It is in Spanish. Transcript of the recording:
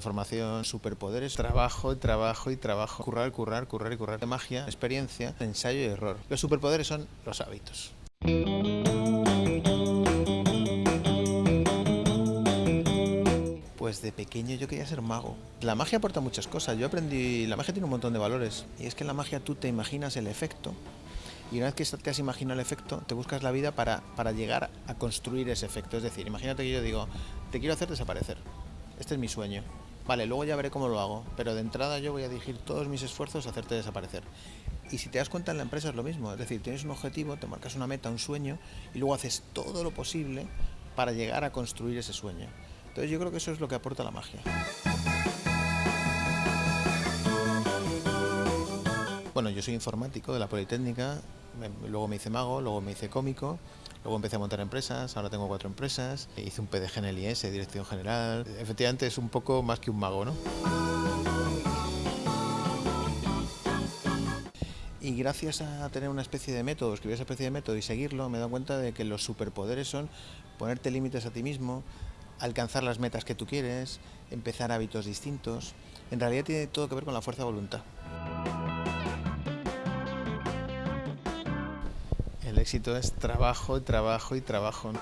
Formación, superpoderes, trabajo, trabajo y trabajo. Currar, currar, currar y currar. Magia, experiencia, ensayo y error. Los superpoderes son los hábitos. Pues de pequeño yo quería ser mago. La magia aporta muchas cosas. Yo aprendí, la magia tiene un montón de valores. Y es que en la magia tú te imaginas el efecto. Y una vez que te has imaginado el efecto, te buscas la vida para, para llegar a construir ese efecto. Es decir, imagínate que yo digo, te quiero hacer desaparecer. Este es mi sueño. Vale, luego ya veré cómo lo hago, pero de entrada yo voy a dirigir todos mis esfuerzos a hacerte desaparecer. Y si te das cuenta en la empresa es lo mismo, es decir, tienes un objetivo, te marcas una meta, un sueño, y luego haces todo lo posible para llegar a construir ese sueño. Entonces yo creo que eso es lo que aporta la magia. Bueno, yo soy informático de la Politécnica, luego me hice mago, luego me hice cómico, Luego empecé a montar empresas, ahora tengo cuatro empresas, hice un PDG en el IS, Dirección General. Efectivamente es un poco más que un mago, ¿no? Y gracias a tener una especie de método, escribir esa especie de método y seguirlo, me he dado cuenta de que los superpoderes son ponerte límites a ti mismo, alcanzar las metas que tú quieres, empezar hábitos distintos. En realidad tiene todo que ver con la fuerza de voluntad. El éxito es trabajo, trabajo y trabajo.